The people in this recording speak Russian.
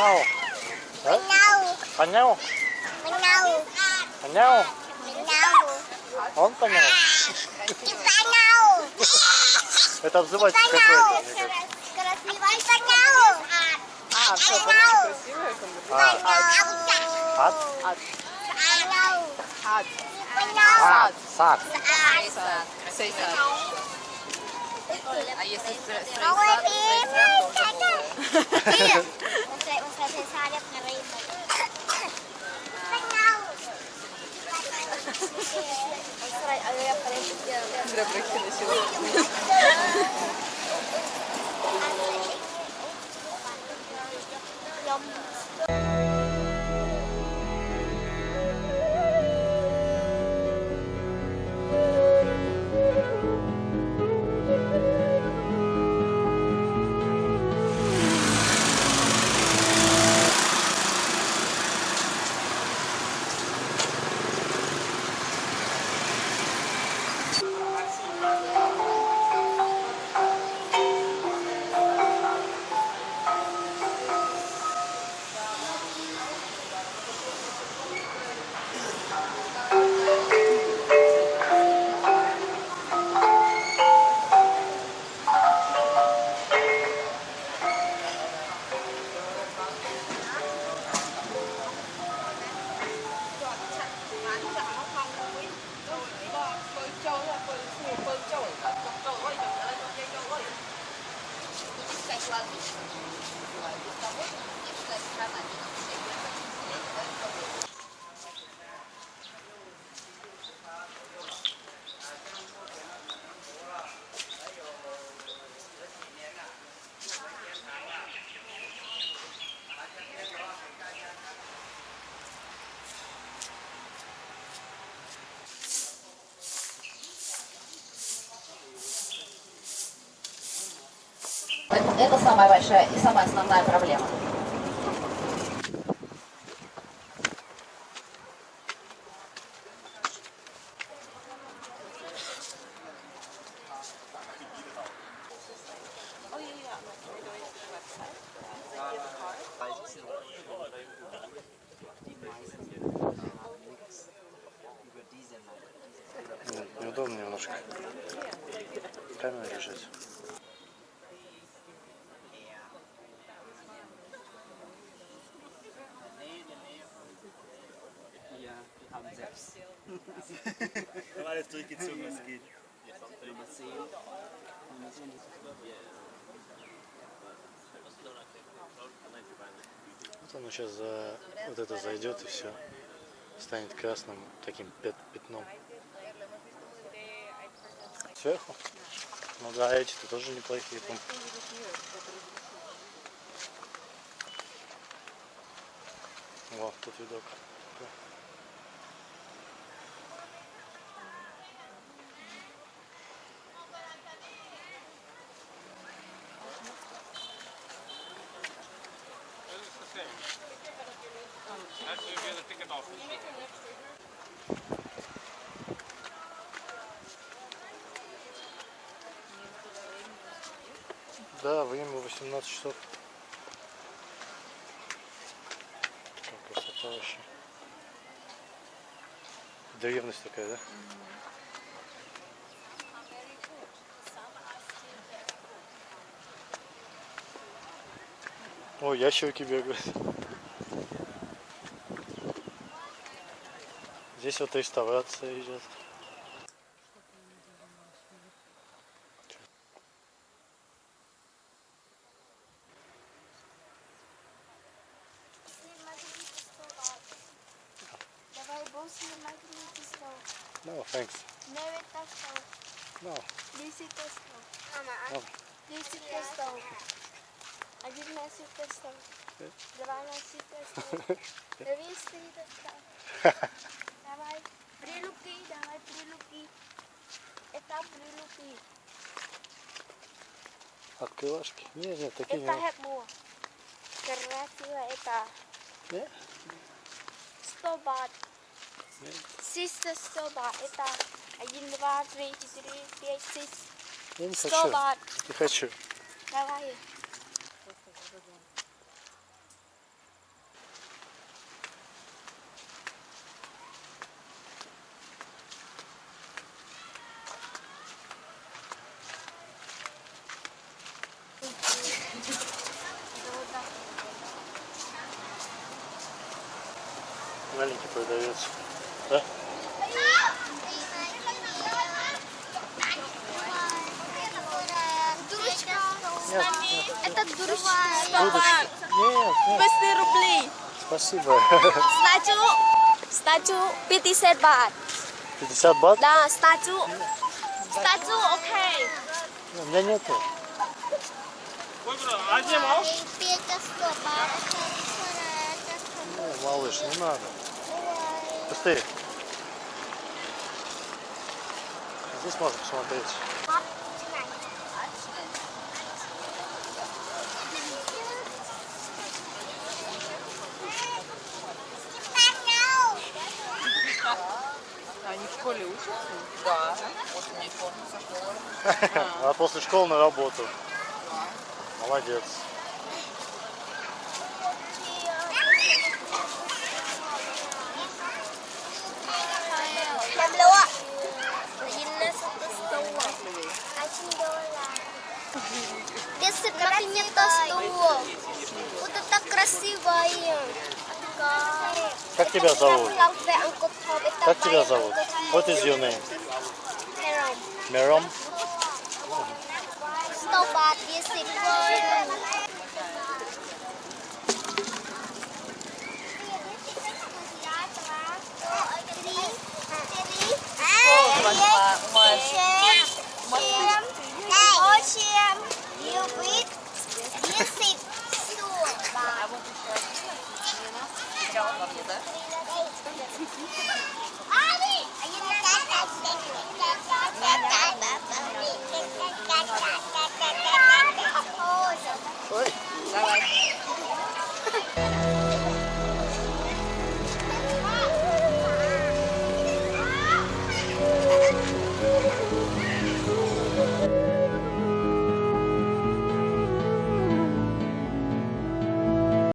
понял. Да? Понял. Понял. Понял. Понял. Он понял. Ты понял. Это обзыватель какой-то. мне кажется. Красивый понял. А, все, Понял. красивая комбинация. А, ад? Понял. Ад. Понял. Сад. Сад. Сад. Сейсад. А если стр- Tchau. Это самая большая и самая основная проблема. Неудобно немножко. Камера лежит. Alles durchgezogen, was geht. Вот оно сейчас за вот это зайдет и все. Станет красным таким пят- пятном. Сверху? Ну да, эти-то тоже неплохие. пом- Вот, тут видок. Да, время 18 часов. Какая красота вообще. Древность такая, да? О, ящерки бегают. Здесь вот реставрация идет. Давай босс магнитный стол. No, thanks. Невета стол. No. Десятый стол. No. Десятый стол. Одиннадцатый стол. Двенадцатый стол. Двести стол. Давай, прилуки, давай, прилуки. Это прилуки. Открывашки? Нет, нет, такие Это нет. хепму. Красиво это. Нет? Сто бат. Нет. Систа сто бат. Это один, два, три, четыре, пять, шесть. Я не Сто хочу. бат. Не хочу. Давай. Продавец. Да? Нет, Это дурочка. Нет, нет, 200 рублей. спасибо. Стату. Стату 50 бат. 50 бат? Да, стату. Стату, окей. У меня нету. Не, малыш, не надо. Быстрее. Здесь можно посмотреть. Они в школе учатся? Да. После не форму со школы. А после школы на работу. Молодец. нет-то что. Вот это красивое. Как тебя зовут? Как тебя зовут? What is your name? Мером. Мером? 100 Canlandı da. Bye bye.